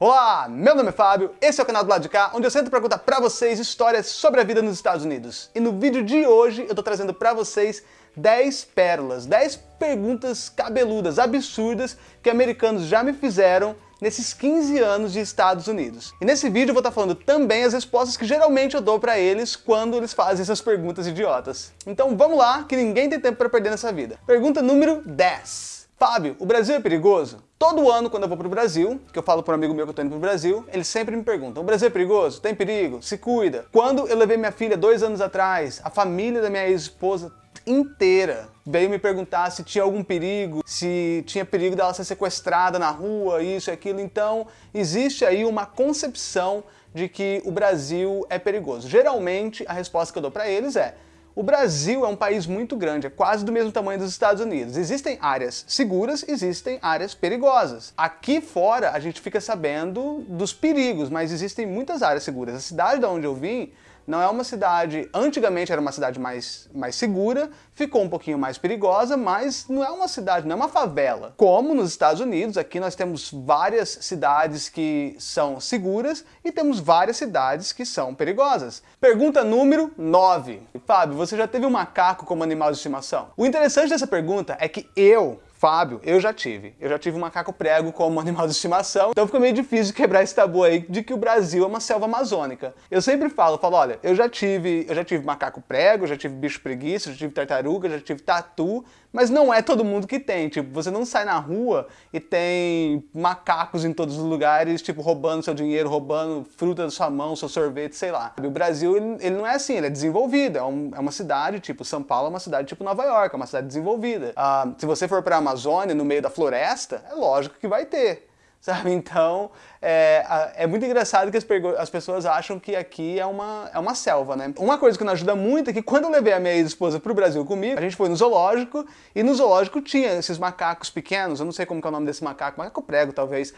Olá, meu nome é Fábio, esse é o canal do lado de cá, onde eu sempre pergunto para vocês histórias sobre a vida nos Estados Unidos. E no vídeo de hoje eu tô trazendo para vocês 10 pérolas, 10 perguntas cabeludas, absurdas, que americanos já me fizeram nesses 15 anos de Estados Unidos. E nesse vídeo eu vou estar falando também as respostas que geralmente eu dou para eles quando eles fazem essas perguntas idiotas. Então vamos lá, que ninguém tem tempo para perder nessa vida. Pergunta número 10. Fábio, o Brasil é perigoso? Todo ano, quando eu vou pro Brasil, que eu falo para um amigo meu que eu indo pro Brasil, eles sempre me perguntam, o Brasil é perigoso? Tem perigo? Se cuida. Quando eu levei minha filha dois anos atrás, a família da minha ex-esposa inteira veio me perguntar se tinha algum perigo, se tinha perigo dela ser sequestrada na rua, isso e aquilo. Então, existe aí uma concepção de que o Brasil é perigoso. Geralmente, a resposta que eu dou para eles é o Brasil é um país muito grande, é quase do mesmo tamanho dos Estados Unidos. Existem áreas seguras, existem áreas perigosas. Aqui fora a gente fica sabendo dos perigos, mas existem muitas áreas seguras. A cidade de onde eu vim não é uma cidade, antigamente era uma cidade mais, mais segura, ficou um pouquinho mais perigosa, mas não é uma cidade, não é uma favela. Como nos Estados Unidos, aqui nós temos várias cidades que são seguras e temos várias cidades que são perigosas. Pergunta número 9. Fábio, você já teve um macaco como animal de estimação? O interessante dessa pergunta é que eu, Fábio, eu já tive. Eu já tive um macaco prego como animal de estimação, então ficou meio difícil quebrar esse tabu aí de que o Brasil é uma selva amazônica. Eu sempre falo, falo, olha, eu já tive, eu já tive macaco prego, já tive bicho preguiça, já tive tartaruga, já tive tatu, mas não é todo mundo que tem. Tipo, você não sai na rua e tem macacos em todos os lugares, tipo, roubando seu dinheiro, roubando fruta da sua mão, seu sorvete, sei lá. O Brasil, ele, ele não é assim, ele é desenvolvido. É, um, é, uma cidade, tipo, São Paulo é uma cidade tipo Nova York, é uma cidade desenvolvida. Uh, se você for pra Amazônia, no meio da floresta, é lógico que vai ter sabe? Então, é, é muito engraçado que as, as, pessoas acham que aqui é uma, é uma selva, né? Uma coisa que nos ajuda muito é que quando eu levei a minha ex-esposa pro Brasil comigo, a gente foi no zoológico, e no zoológico tinha esses macacos pequenos, eu não sei como é o nome desse macaco, macaco prego talvez,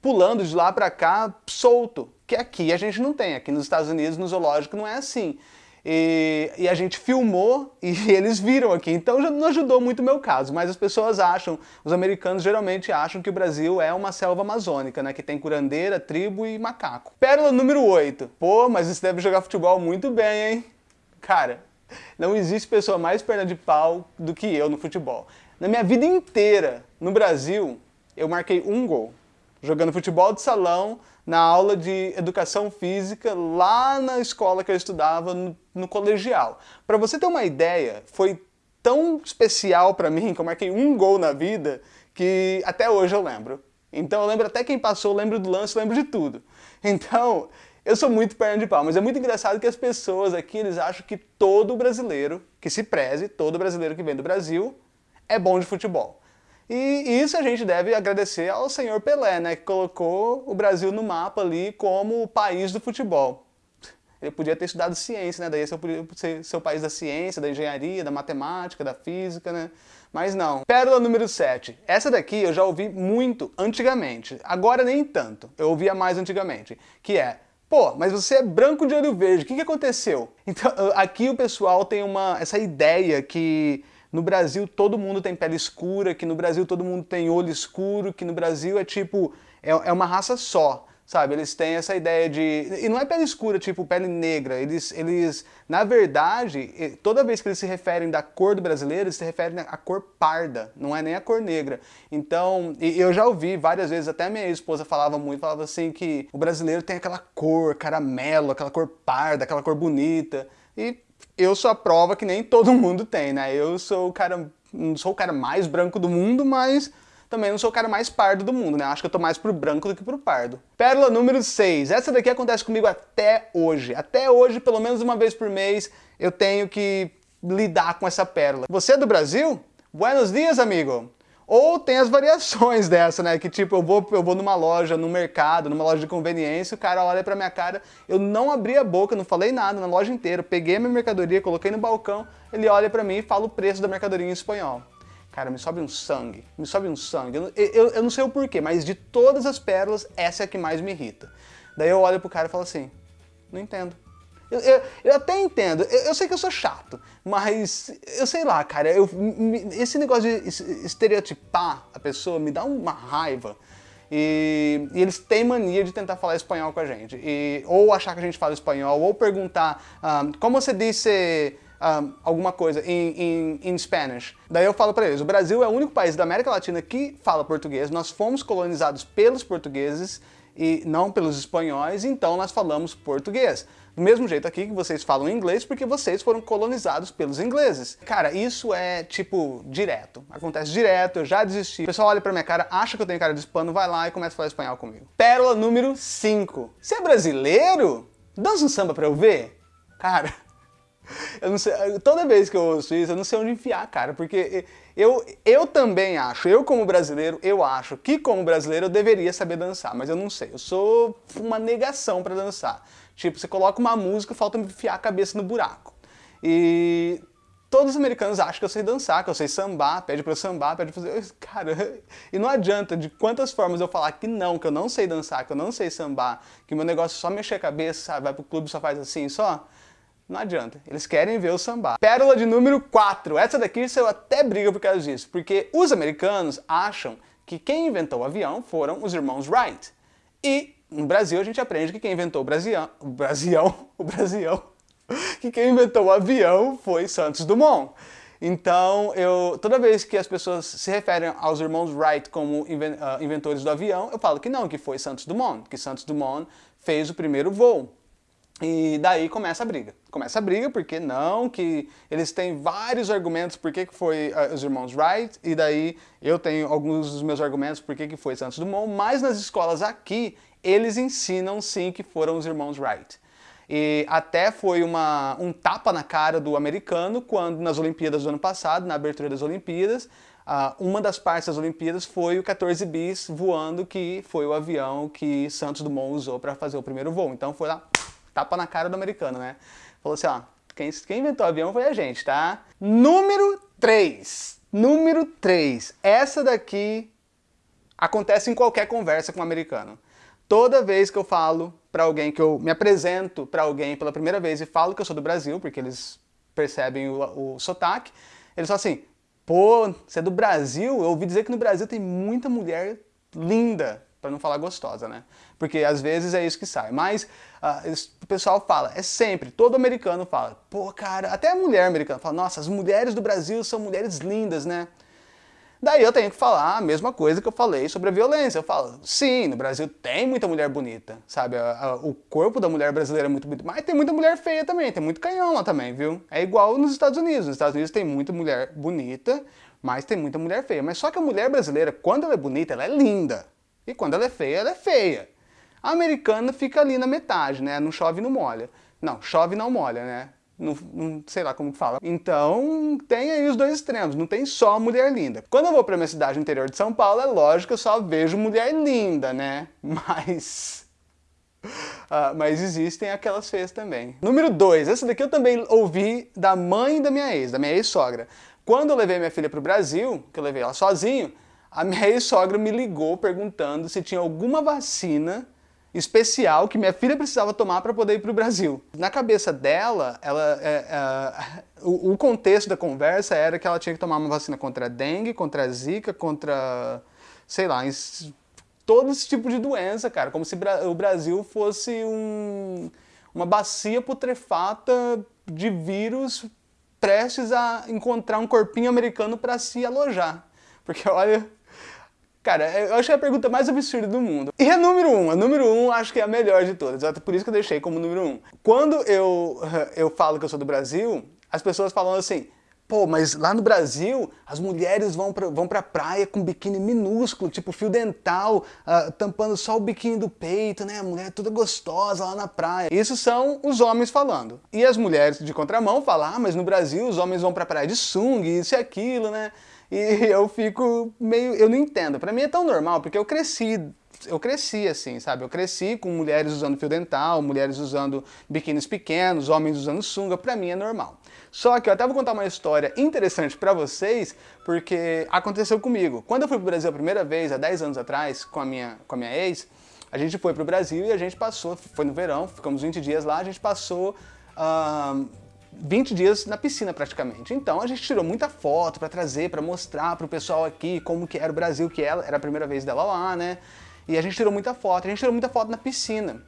pulando de lá pra cá, solto, que aqui a gente não tem, aqui nos Estados Unidos, no zoológico, não é assim. E, e, a gente filmou e eles viram aqui. Então já não ajudou muito o meu caso, mas as pessoas acham, os americanos geralmente acham que o Brasil é uma selva amazônica, né? Que tem curandeira, tribo e macaco. Pérola número 8. Pô, mas você deve jogar futebol muito bem, hein? Cara, não existe pessoa mais perna de pau do que eu no futebol. Na minha vida inteira, no Brasil, eu marquei um gol. Jogando futebol de salão, na aula de educação física lá na escola que eu estudava no, no colegial. Para você ter uma ideia, foi tão especial para mim que eu marquei um gol na vida que até hoje eu lembro. Então eu lembro até quem passou, lembro do lance, lembro de tudo. Então, eu sou muito perna de pau, mas é muito engraçado que as pessoas aqui, eles acham que todo brasileiro que se preze, todo brasileiro que vem do Brasil, é bom de futebol. E isso a gente deve agradecer ao senhor Pelé, né, que colocou o Brasil no mapa ali como o país do futebol. Ele podia ter estudado ciência, né, daí ser, ser o país da ciência, da engenharia, da matemática, da física, né, mas não. Pérola número 7. Essa daqui eu já ouvi muito antigamente, agora nem tanto, eu ouvia mais antigamente, que é Pô, mas você é branco de olho verde, o que, que aconteceu? Então, aqui o pessoal tem uma, essa ideia que no Brasil todo mundo tem pele escura, que no Brasil todo mundo tem olho escuro, que no Brasil é tipo, é, é uma raça só, sabe? Eles têm essa ideia de... E não é pele escura, tipo pele negra, eles, eles na verdade, toda vez que eles se referem da cor do brasileiro, eles se referem à cor parda, não é nem a cor negra. Então, eu já ouvi várias vezes, até minha esposa falava muito, falava assim que o brasileiro tem aquela cor caramelo, aquela cor parda, aquela cor bonita, e eu sou a prova que nem todo mundo tem, né? Eu sou o cara, não sou o cara mais branco do mundo, mas também não sou o cara mais pardo do mundo, né? Acho que eu tô mais pro branco do que pro pardo. Pérola número 6. Essa daqui acontece comigo até hoje. Até hoje, pelo menos uma vez por mês, eu tenho que lidar com essa pérola. Você é do Brasil? Buenos dias, amigo! Ou tem as variações dessa, né? Que tipo, eu vou, eu vou numa loja, no mercado, numa loja de conveniência, o cara olha pra minha cara, eu não abri a boca, não falei nada na loja inteira, peguei a minha mercadoria, coloquei no balcão, ele olha pra mim e fala o preço da mercadoria em espanhol. Cara, me sobe um sangue, me sobe um sangue. Eu, eu, eu não sei o porquê, mas de todas as pérolas, essa é a que mais me irrita. Daí eu olho pro cara e falo assim, não entendo. Eu, eu, eu, até entendo, eu, eu, sei que eu sou chato, mas eu sei lá, cara, eu, esse negócio de estereotipar a pessoa me dá uma raiva. E, e, eles têm mania de tentar falar espanhol com a gente. E, ou achar que a gente fala espanhol, ou perguntar um, ah, como você disse um, ah, alguma coisa em, em, Spanish. Daí eu falo para eles, o Brasil é o único país da América Latina que fala português, nós fomos colonizados pelos portugueses e não pelos espanhóis, então nós falamos português. Do mesmo jeito aqui que vocês falam inglês, porque vocês foram colonizados pelos ingleses. Cara, isso é, tipo, direto. Acontece direto, eu já desisti. O pessoal olha pra minha cara, acha que eu tenho cara de hispano, vai lá e começa a falar espanhol comigo. Pérola número 5. Você é brasileiro? Dança um samba pra eu ver? Cara, eu não sei, toda vez que eu ouço isso, eu não sei onde enfiar, cara, porque eu, eu também acho, eu como brasileiro, eu acho que como brasileiro eu deveria saber dançar, mas eu não sei, eu sou uma negação pra dançar. Tipo, você coloca uma música, falta enfiar a cabeça no buraco. E todos os americanos acham que eu sei dançar, que eu sei sambar, pede pra eu sambar, pede pra fazer... Cara, e não adianta de quantas formas eu falar que não, que eu não sei dançar, que eu não sei sambar, que meu negócio é só mexer a cabeça, sabe? vai pro clube só faz assim, só... Não adianta, eles querem ver o sambar. Pérola de número 4. Essa daqui eu até briga por causa disso, porque os americanos acham que quem inventou o avião foram os irmãos Wright. E no Brasil a gente aprende que quem inventou o Brasião, o Brasião, o Brasião, que quem inventou o avião foi Santos Dumont. Então, eu, toda vez que as pessoas se referem aos irmãos Wright como ah, inventores do avião, eu falo que não, que foi Santos Dumont, que Santos Dumont fez o primeiro voo. E daí começa a briga. Começa a briga porque não, que eles têm vários argumentos por que foi uh, os irmãos Wright, e daí eu tenho alguns dos meus argumentos por que foi Santos Dumont, mas nas escolas aqui eles ensinam sim que foram os irmãos Wright. E até foi uma, um tapa na cara do americano quando nas Olimpíadas do ano passado, na abertura das Olimpíadas, uh, uma das partes das Olimpíadas foi o 14 bis voando, que foi o avião que Santos Dumont usou para fazer o primeiro voo. Então foi lá, tapa na cara do americano, né? Falou assim, ó, quem, quem inventou o avião foi a gente, tá? Número 3. Número 3. Essa daqui acontece em qualquer conversa com um americano. Toda vez que eu falo para alguém, que eu me apresento para alguém pela primeira vez e falo que eu sou do Brasil, porque eles percebem o, o sotaque, eles falam assim, pô, você é do Brasil? Eu ouvi dizer que no Brasil tem muita mulher linda, para não falar gostosa, né? Porque às vezes é isso que sai. Mas uh, o pessoal fala, é sempre, todo americano fala, pô, cara, até a mulher americana fala, nossa, as mulheres do Brasil são mulheres lindas, né? Daí eu tenho que falar a mesma coisa que eu falei sobre a violência. Eu falo, sim, no Brasil tem muita mulher bonita, sabe? o corpo da mulher brasileira é muito bonito, mas tem muita mulher feia também, tem muito canhão lá também, viu? É igual nos Estados Unidos. Nos Estados Unidos tem muita mulher bonita, mas tem muita mulher feia. Mas só que a mulher brasileira, quando ela é bonita, ela é linda. E quando ela é feia, ela é feia. A americana fica ali na metade, né? Não chove não molha. Não, chove não molha, né? Não, não, sei lá como fala. Então tem aí os dois extremos, não tem só mulher linda. Quando eu vou para minha cidade interior de São Paulo, é lógico que eu só vejo mulher linda, né? Mas... Uh, mas existem aquelas feias também. Número 2, essa daqui eu também ouvi da mãe da minha ex, da minha ex-sogra. Quando eu levei minha filha para o Brasil, que eu levei ela sozinho, a minha ex-sogra me ligou perguntando se tinha alguma vacina especial que minha filha precisava tomar para poder ir para o Brasil. Na cabeça dela, ela, é, é, o, o, contexto da conversa era que ela tinha que tomar uma vacina contra a dengue, contra a zika, contra, sei lá, todo esse tipo de doença, cara. Como se o Brasil fosse um, uma bacia putrefata de vírus prestes a encontrar um corpinho americano para se alojar. Porque olha, Cara, eu achei a pergunta mais absurda do mundo. E a número um, a número um acho que é a melhor de todas, é por isso que eu deixei como número um. Quando eu, eu falo que eu sou do Brasil, as pessoas falam assim, pô, mas lá no Brasil as mulheres vão pra, vão pra praia com biquíni minúsculo, tipo fio dental, uh, tampando só o biquíni do peito, né? A mulher toda gostosa lá na praia. Isso são os homens falando. E as mulheres de contramão falam, ah, mas no Brasil os homens vão pra praia de sunga, isso e aquilo, né? E eu fico meio... eu não entendo. Pra mim é tão normal, porque eu cresci eu cresci assim, sabe? Eu cresci com mulheres usando fio dental, mulheres usando biquínis pequenos, homens usando sunga, pra mim é normal. Só que eu até vou contar uma história interessante pra vocês, porque aconteceu comigo. Quando eu fui pro Brasil a primeira vez, há 10 anos atrás, com a minha, com a minha ex, a gente foi pro Brasil e a gente passou, foi no verão, ficamos 20 dias lá, a gente passou... Uh, 20 dias na piscina praticamente. Então a gente tirou muita foto para trazer, para mostrar para o pessoal aqui como que era o Brasil, que ela era a primeira vez dela lá, né? E a gente tirou muita foto, a gente tirou muita foto na piscina.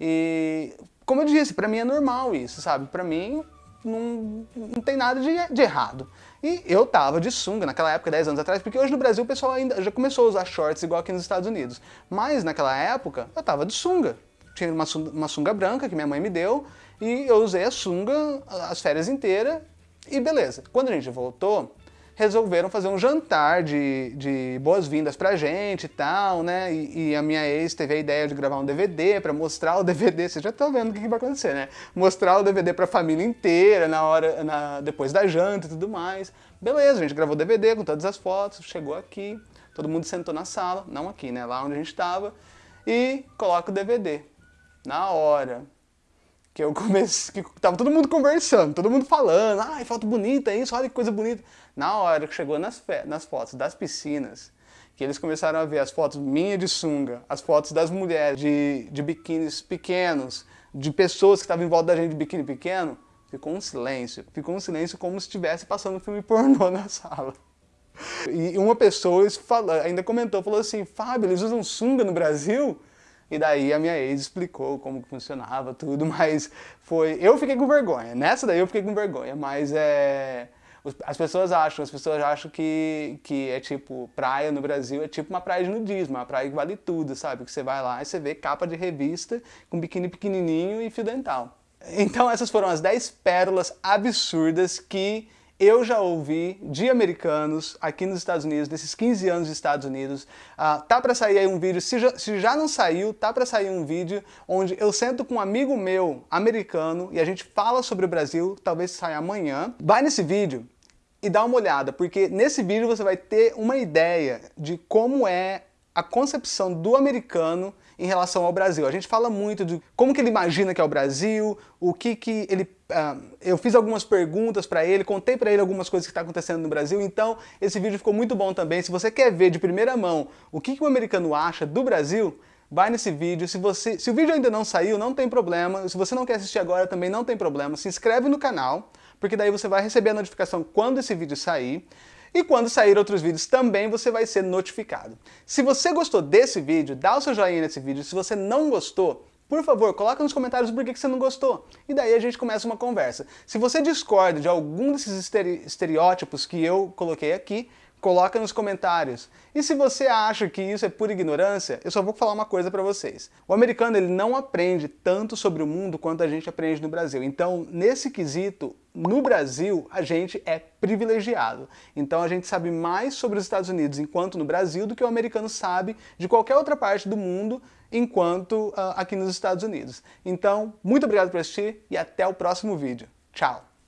E, como eu disse, pra mim é normal isso, sabe? Pra mim não, não tem nada de, de errado. E eu tava de sunga naquela época, 10 anos atrás, porque hoje no Brasil o pessoal ainda já começou a usar shorts igual aqui nos Estados Unidos. Mas naquela época eu tava de sunga. Tinha uma uma sunga branca que minha mãe me deu e eu usei a sunga as férias inteiras e beleza. Quando a gente voltou, resolveram fazer um jantar de, de boas-vindas pra gente e tal, né? E, e, a minha ex teve a ideia de gravar um DVD pra mostrar o DVD, vocês já estão vendo o que, que, vai acontecer, né? Mostrar o DVD pra família inteira na hora, na, depois da janta e tudo mais. Beleza, a gente gravou o DVD com todas as fotos, chegou aqui, todo mundo sentou na sala, não aqui, né? Lá onde a gente estava, e coloca o DVD. Na hora, que eu comecei, que tava todo mundo conversando, todo mundo falando, ai, foto bonita isso, olha que coisa bonita. Na hora que chegou nas, nas fotos das piscinas, que eles começaram a ver as fotos minha de sunga, as fotos das mulheres de, de biquínis pequenos, de pessoas que estavam em volta da gente de biquíni pequeno, ficou um silêncio. Ficou um silêncio como se estivesse passando um filme pornô na sala. E uma pessoa ainda comentou, falou assim, Fábio, eles usam sunga no Brasil? E daí a minha ex explicou como funcionava tudo, mas foi... Eu fiquei com vergonha, nessa daí eu fiquei com vergonha, mas é... As pessoas acham, as pessoas acham que, que é tipo, praia no Brasil é tipo uma praia de nudismo, uma praia que vale tudo, sabe? Que você vai lá e você vê capa de revista com biquíni pequenininho e fio dental. Então essas foram as 10 pérolas absurdas que eu já ouvi de americanos aqui nos Estados Unidos, desses 15 anos dos Estados Unidos. Uh, tá para sair aí um vídeo, se já, se já não saiu, tá para sair um vídeo onde eu sento com um amigo meu americano e a gente fala sobre o Brasil, talvez saia amanhã. Vai nesse vídeo e dá uma olhada, porque nesse vídeo você vai ter uma ideia de como é a concepção do americano em relação ao Brasil. A gente fala muito de como que ele imagina que é o Brasil, o que que ele... Uh, eu fiz algumas perguntas para ele, contei para ele algumas coisas que está acontecendo no Brasil, então esse vídeo ficou muito bom também. Se você quer ver de primeira mão o que, que o americano acha do Brasil, vai nesse vídeo. Se, você, se o vídeo ainda não saiu, não tem problema. Se você não quer assistir agora, também não tem problema. Se inscreve no canal, porque daí você vai receber a notificação quando esse vídeo sair. E quando sair outros vídeos também você vai ser notificado. Se você gostou desse vídeo, dá o seu joinha nesse vídeo. Se você não gostou, por favor, coloca nos comentários por que você não gostou. E daí a gente começa uma conversa. Se você discorda de algum desses estereótipos que eu coloquei aqui, Coloca nos comentários. E se você acha que isso é pura ignorância, eu só vou falar uma coisa para vocês. O americano ele não aprende tanto sobre o mundo quanto a gente aprende no Brasil. Então, nesse quesito, no Brasil, a gente é privilegiado. Então a gente sabe mais sobre os Estados Unidos enquanto no Brasil do que o americano sabe de qualquer outra parte do mundo enquanto uh, aqui nos Estados Unidos. Então, muito obrigado por assistir e até o próximo vídeo. Tchau!